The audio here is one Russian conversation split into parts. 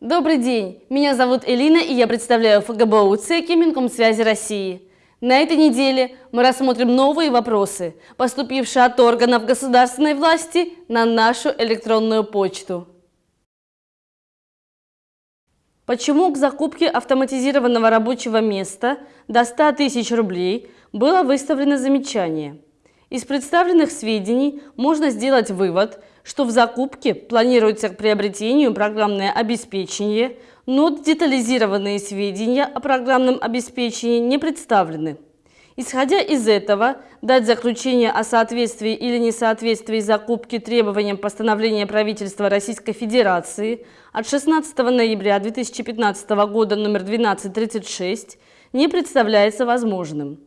Добрый день, меня зовут Элина и я представляю ФГБУ ЦЕКИ Минкомсвязи России. На этой неделе мы рассмотрим новые вопросы, поступившие от органов государственной власти на нашу электронную почту. Почему к закупке автоматизированного рабочего места до 100 тысяч рублей было выставлено замечание? Из представленных сведений можно сделать вывод, что в закупке планируется к приобретению программное обеспечение, но детализированные сведения о программном обеспечении не представлены. Исходя из этого, дать заключение о соответствии или несоответствии закупки требованиям постановления правительства Российской Федерации от 16 ноября 2015 года номер 1236 не представляется возможным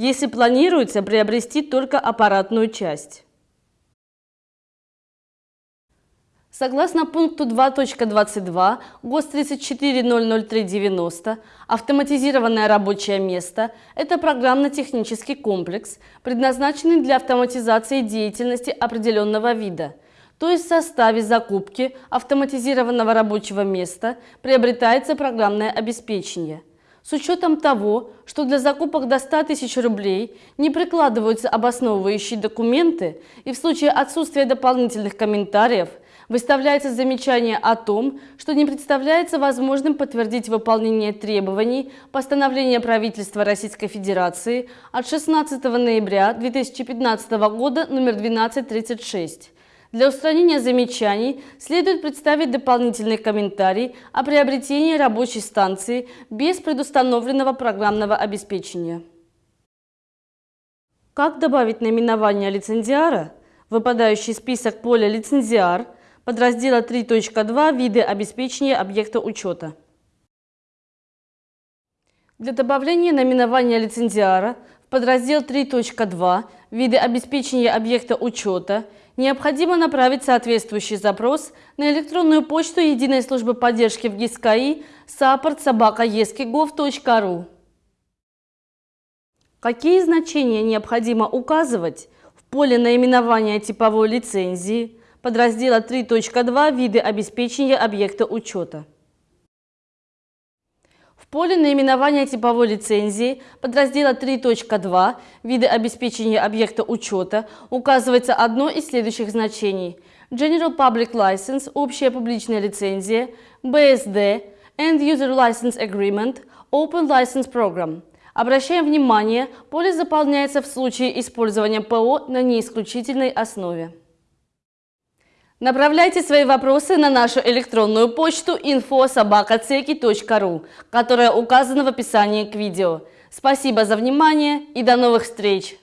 если планируется приобрести только аппаратную часть. Согласно пункту 2.22 ГОС 3400390, автоматизированное рабочее место – это программно-технический комплекс, предназначенный для автоматизации деятельности определенного вида, то есть в составе закупки автоматизированного рабочего места приобретается программное обеспечение – с учетом того, что для закупок до 100 тысяч рублей не прикладываются обосновывающие документы и в случае отсутствия дополнительных комментариев выставляется замечание о том, что не представляется возможным подтвердить выполнение требований постановления правительства Российской Федерации от 16 ноября 2015 года номер 1236 для устранения замечаний следует представить дополнительный комментарий о приобретении рабочей станции без предустановленного программного обеспечения. Как добавить наименование лицензиара, выпадающий список поля «Лицензиар» подраздела 3.2 «Виды обеспечения объекта учета». Для добавления наименования лицензиара в подраздел 3.2 «Виды обеспечения объекта учета» необходимо направить соответствующий запрос на электронную почту Единой службы поддержки в ГИСКАИ support Какие значения необходимо указывать в поле наименования типовой лицензии подраздела 3.2 «Виды обеспечения объекта учета»? В поле наименования типовой лицензии подраздела 3.2 «Виды обеспечения объекта учета» указывается одно из следующих значений. General Public License – общая публичная лицензия, BSD – End User License Agreement, Open License Program. Обращаем внимание, поле заполняется в случае использования ПО на неисключительной основе. Направляйте свои вопросы на нашу электронную почту info.sobakaceki.ru, которая указана в описании к видео. Спасибо за внимание и до новых встреч!